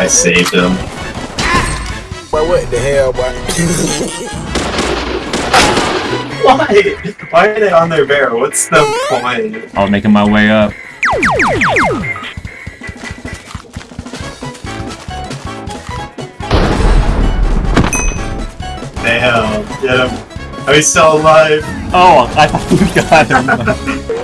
I saved him. But what the hell, boy? Why? Why are they on their bear? What's the point? I was making my way up. Damn, get him. Are we still alive? Oh, I thought you got him.